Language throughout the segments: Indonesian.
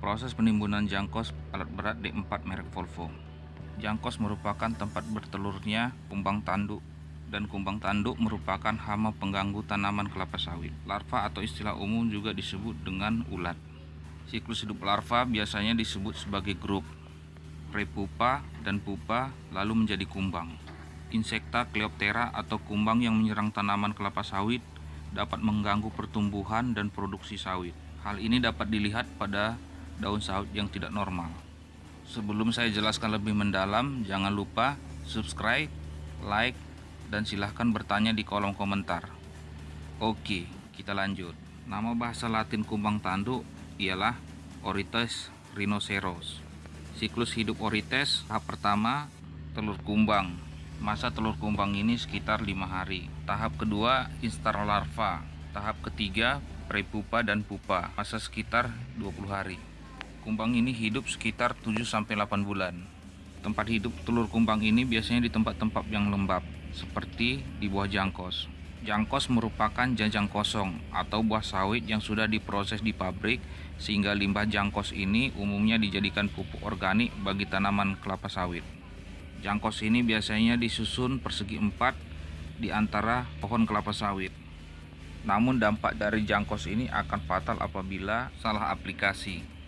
Proses penimbunan jangkos alat berat D4 merek Volvo. Jangkos merupakan tempat bertelurnya kumbang tanduk dan kumbang tanduk merupakan hama pengganggu tanaman kelapa sawit. Larva atau istilah umum juga disebut dengan ulat. Siklus hidup larva biasanya disebut sebagai grup prepupa dan pupa lalu menjadi kumbang. Insekta Cleoptera atau kumbang yang menyerang tanaman kelapa sawit dapat mengganggu pertumbuhan dan produksi sawit. Hal ini dapat dilihat pada daun sawit yang tidak normal. Sebelum saya jelaskan lebih mendalam, jangan lupa subscribe, like, dan silahkan bertanya di kolom komentar. Oke, kita lanjut. Nama bahasa latin kumbang tanduk ialah Orites rhinoceros. Siklus hidup Orites tahap pertama telur kumbang. Masa telur kumbang ini sekitar lima hari. Tahap kedua instar larva. Tahap ketiga prepupa dan pupa. Masa sekitar 20 hari. Kumbang ini hidup sekitar 7-8 bulan. Tempat hidup telur kumbang ini biasanya di tempat-tempat yang lembab, seperti di buah jangkos. Jangkos merupakan jajang kosong atau buah sawit yang sudah diproses di pabrik sehingga limbah jangkos ini umumnya dijadikan pupuk organik bagi tanaman kelapa sawit. Jangkos ini biasanya disusun persegi empat di antara pohon kelapa sawit. Namun dampak dari jangkos ini akan fatal apabila salah aplikasi.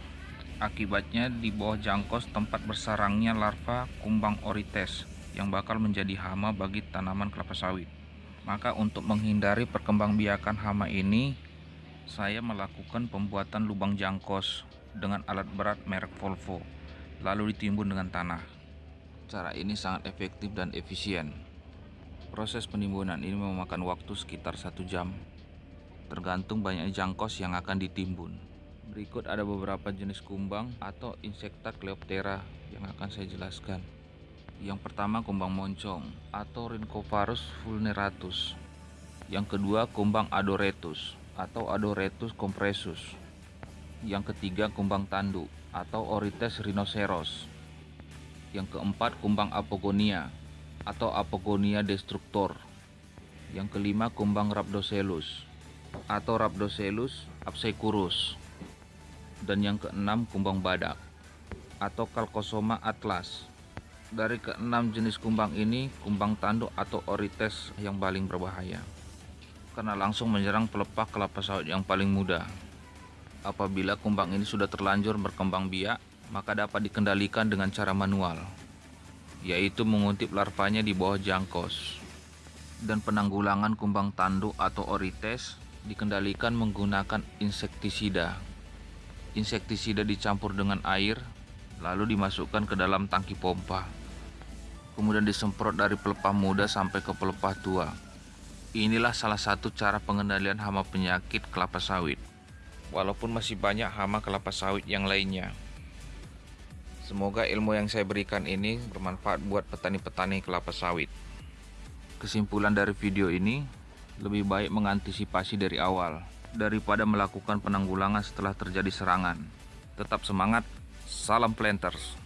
Akibatnya di bawah jangkos tempat bersarangnya larva kumbang orites yang bakal menjadi hama bagi tanaman kelapa sawit. Maka untuk menghindari perkembangbiakan hama ini, saya melakukan pembuatan lubang jangkos dengan alat berat merek Volvo, lalu ditimbun dengan tanah. Cara ini sangat efektif dan efisien. Proses penimbunan ini memakan waktu sekitar satu jam, tergantung banyaknya jangkos yang akan ditimbun. Berikut ada beberapa jenis kumbang atau insekta Cleoptera yang akan saya jelaskan. Yang pertama kumbang moncong atau Rhynchophorus vulneratus. Yang kedua kumbang adoretus atau Adoretus compressus. Yang ketiga kumbang tanduk atau Orites rhinoceros. Yang keempat kumbang apogonia atau Apogonia destructor. Yang kelima kumbang Rhabdocelus atau Rhabdocelus absecurus dan yang keenam kumbang badak atau Calcosoma atlas. Dari keenam jenis kumbang ini, kumbang tanduk atau orites yang paling berbahaya karena langsung menyerang pelepah kelapa sawit yang paling muda. Apabila kumbang ini sudah terlanjur berkembang biak, maka dapat dikendalikan dengan cara manual, yaitu menguntip larvanya di bawah jangkos. Dan penanggulangan kumbang tanduk atau orites dikendalikan menggunakan insektisida insektisida dicampur dengan air lalu dimasukkan ke dalam tangki pompa. Kemudian disemprot dari pelepah muda sampai ke pelepah tua. Inilah salah satu cara pengendalian hama penyakit kelapa sawit walaupun masih banyak hama kelapa sawit yang lainnya. Semoga ilmu yang saya berikan ini bermanfaat buat petani-petani kelapa sawit. Kesimpulan dari video ini lebih baik mengantisipasi dari awal daripada melakukan penanggulangan setelah terjadi serangan. Tetap semangat, salam planters.